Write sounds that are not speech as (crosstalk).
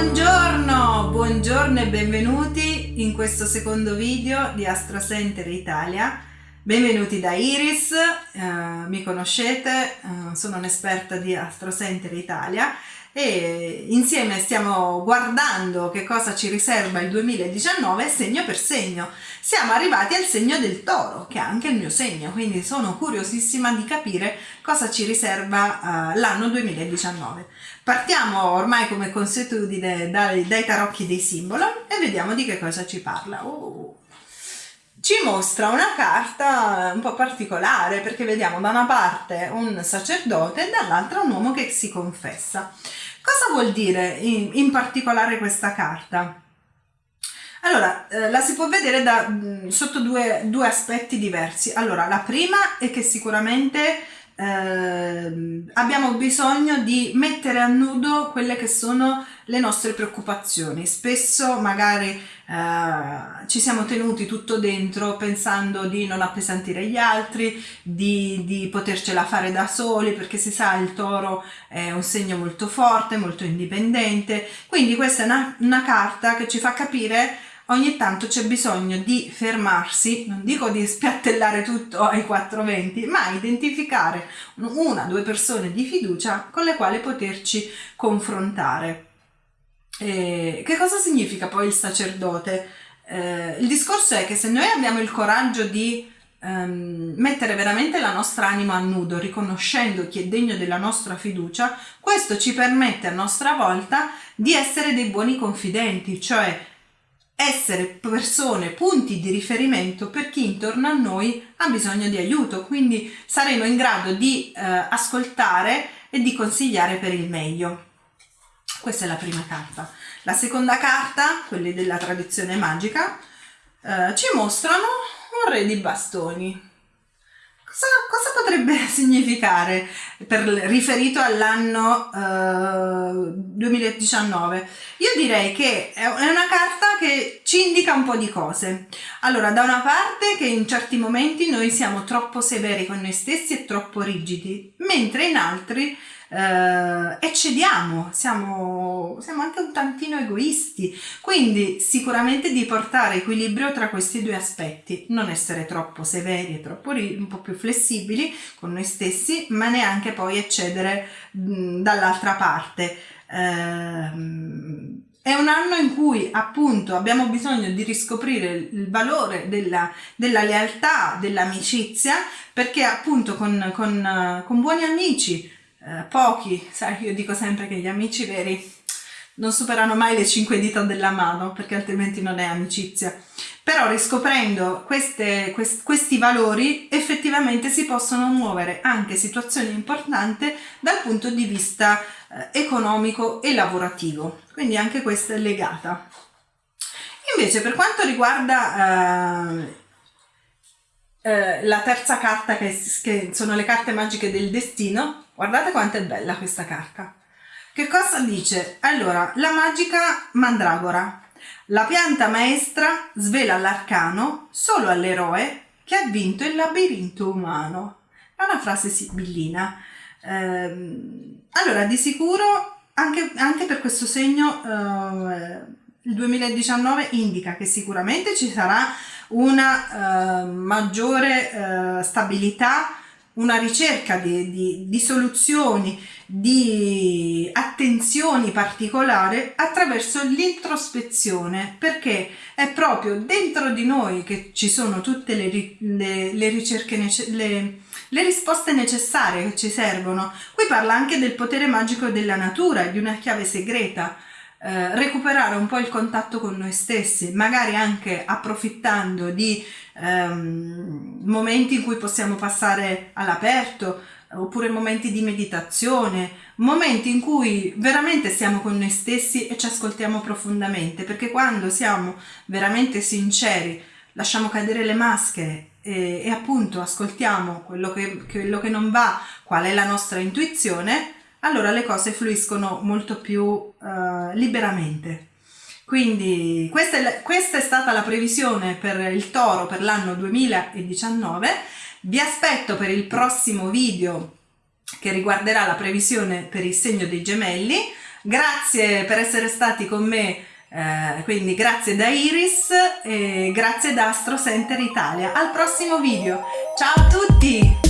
Buongiorno, buongiorno e benvenuti in questo secondo video di Astro Center Italia. Benvenuti da Iris, eh, mi conoscete, eh, sono un'esperta di Astro Center Italia e insieme stiamo guardando che cosa ci riserva il 2019 segno per segno. Siamo arrivati al segno del toro, che è anche il mio segno, quindi sono curiosissima di capire cosa ci riserva uh, l'anno 2019. Partiamo ormai come consuetudine dai, dai tarocchi dei simboli e vediamo di che cosa ci parla. Uh ci mostra una carta un po' particolare perché vediamo da una parte un sacerdote e dall'altra un uomo che si confessa. Cosa vuol dire in, in particolare questa carta? Allora, eh, la si può vedere da, mh, sotto due, due aspetti diversi. Allora, la prima è che sicuramente eh, abbiamo bisogno di mettere a nudo quelle che sono le nostre preoccupazioni. Spesso magari eh, ci siamo tenuti tutto dentro pensando di non appesantire gli altri, di, di potercela fare da soli, perché si sa il toro è un segno molto forte, molto indipendente. Quindi questa è una, una carta che ci fa capire ogni tanto c'è bisogno di fermarsi, non dico di spiattellare tutto ai 420, ma identificare una o due persone di fiducia con le quali poterci confrontare. Eh, che cosa significa poi il sacerdote? Eh, il discorso è che se noi abbiamo il coraggio di ehm, mettere veramente la nostra anima a nudo, riconoscendo chi è degno della nostra fiducia, questo ci permette a nostra volta di essere dei buoni confidenti, cioè essere persone, punti di riferimento per chi intorno a noi ha bisogno di aiuto, quindi saremo in grado di eh, ascoltare e di consigliare per il meglio. Questa è la prima carta. La seconda carta, quelli della tradizione magica, eh, ci mostrano un re di bastoni. Cosa, cosa potrebbe (laughs) significare per, riferito all'anno uh, 2019? Io direi che è una carta che ci indica un po' di cose. Allora, da una parte che in certi momenti noi siamo troppo severi con noi stessi e troppo rigidi, mentre in altri eh, eccediamo, siamo, siamo anche un tantino egoisti, quindi sicuramente di portare equilibrio tra questi due aspetti, non essere troppo severi e troppo un po' più flessibili con noi stessi, ma neanche poi eccedere dall'altra parte. Eh, è un anno in cui appunto abbiamo bisogno di riscoprire il valore della, della lealtà, dell'amicizia, perché appunto con, con, con buoni amici eh, pochi, sai, io dico sempre che gli amici veri non superano mai le cinque dita della mano perché altrimenti non è amicizia. Però riscoprendo queste, quest, questi valori effettivamente si possono muovere anche situazioni importanti dal punto di vista eh, economico e lavorativo. Quindi anche questa è legata. Invece per quanto riguarda eh, eh, la terza carta che, che sono le carte magiche del destino, Guardate quanto è bella questa carta. Che cosa dice? Allora, la magica mandragora. La pianta maestra svela l'arcano solo all'eroe che ha vinto il labirinto umano. È una frase sibillina. Eh, allora, di sicuro, anche, anche per questo segno, eh, il 2019 indica che sicuramente ci sarà una eh, maggiore eh, stabilità una ricerca di, di, di, soluzioni, di attenzioni particolari attraverso l'introspezione, perché è proprio dentro di noi che ci sono tutte le, le, le ricerche, le, le risposte necessarie che ci servono. Qui parla anche del potere magico della natura, di una chiave segreta, eh, recuperare un po' il contatto con noi stessi, magari anche approfittando di ehm, momenti in cui possiamo passare all'aperto, oppure momenti di meditazione, momenti in cui veramente siamo con noi stessi e ci ascoltiamo profondamente, perché quando siamo veramente sinceri, lasciamo cadere le maschere e, e appunto ascoltiamo quello che, quello che non va, qual è la nostra intuizione, allora le cose fluiscono molto più uh, liberamente. Quindi questa è, questa è stata la previsione per il toro per l'anno 2019. Vi aspetto per il prossimo video che riguarderà la previsione per il segno dei gemelli. Grazie per essere stati con me, eh, quindi grazie da Iris e grazie da Astro Center Italia. Al prossimo video, ciao a tutti!